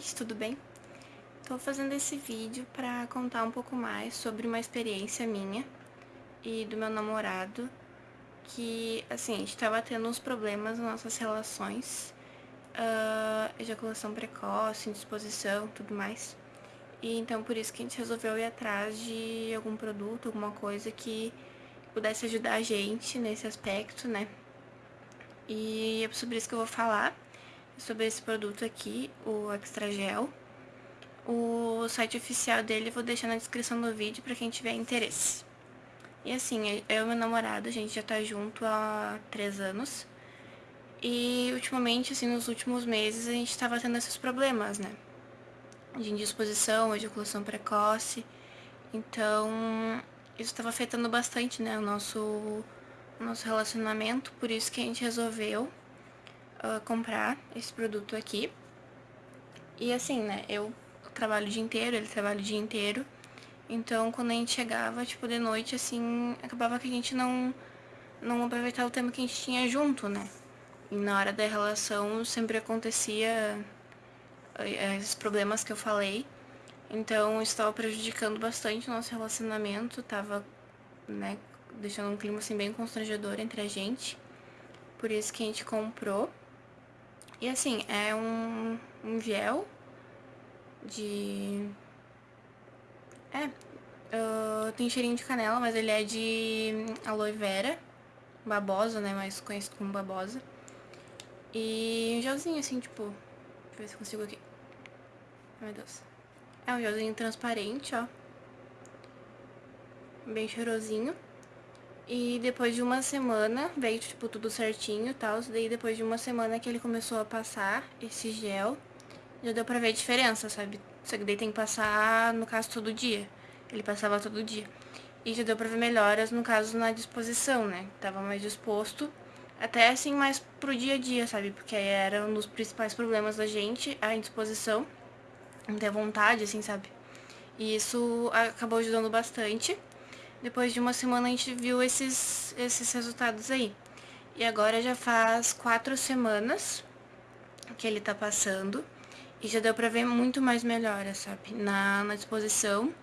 gente, tudo bem? Tô fazendo esse vídeo pra contar um pouco mais sobre uma experiência minha e do meu namorado que, assim, a gente tava tendo uns problemas nas nossas relações uh, ejaculação precoce, indisposição, tudo mais e então por isso que a gente resolveu ir atrás de algum produto, alguma coisa que pudesse ajudar a gente nesse aspecto, né? E é sobre isso que eu vou falar sobre esse produto aqui, o Extra Gel. O site oficial dele vou deixar na descrição do vídeo pra quem tiver interesse. E assim, eu e meu namorado, a gente já tá junto há três anos. E ultimamente, assim, nos últimos meses, a gente tava tendo esses problemas, né? De indisposição, ejaculação precoce. Então, isso estava afetando bastante, né, o nosso, o nosso relacionamento. Por isso que a gente resolveu uh, comprar esse produto aqui. E assim, né, eu trabalho o dia inteiro, ele trabalha o dia inteiro. Então, quando a gente chegava, tipo, de noite, assim, acabava que a gente não, não aproveitava o tempo que a gente tinha junto, né? E na hora da relação sempre acontecia eh, esses problemas que eu falei. Então, estava prejudicando bastante o nosso relacionamento, tava, né, deixando um clima, assim, bem constrangedor entre a gente. Por isso que a gente comprou. E assim, é um, um gel de... É, uh, tem cheirinho de canela, mas ele é de aloe vera, babosa, né, mais conhecido como babosa. E um gelzinho assim, tipo, deixa eu ver se consigo aqui. Ai, meu Deus. É um gelzinho transparente, ó. Bem cheirosinho. E depois de uma semana, veio, tipo, tudo certinho e tal. Daí depois de uma semana que ele começou a passar esse gel, já deu pra ver a diferença, sabe? Só que daí tem que passar, no caso, todo dia. Ele passava todo dia. E já deu pra ver melhoras, no caso, na disposição, né? Tava mais disposto. Até, assim, mais pro dia a dia, sabe? Porque era um dos principais problemas da gente, a indisposição. Não ter vontade, assim, sabe? E isso acabou ajudando bastante. Depois de uma semana a gente viu esses, esses resultados aí. E agora já faz quatro semanas que ele tá passando. E já deu pra ver muito mais melhora, sabe? Na, na disposição,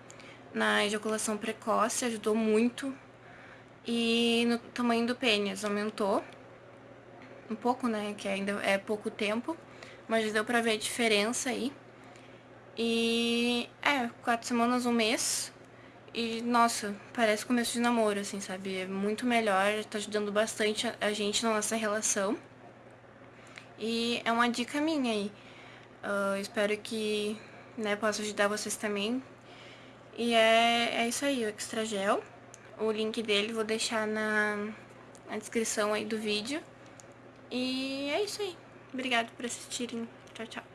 na ejaculação precoce, ajudou muito. E no tamanho do pênis aumentou. Um pouco, né? Que ainda é pouco tempo. Mas já deu pra ver a diferença aí. E é, quatro semanas, um mês. E, nossa, parece começo de namoro, assim, sabe? É muito melhor, tá ajudando bastante a, gente na nossa relação. E é uma dica minha aí. Uh, espero que, né, possa ajudar vocês também. E é, é isso aí, o Extra Gel. O link dele vou deixar na, na descrição aí do vídeo. E é isso aí. Obrigado por assistirem. Tchau, tchau.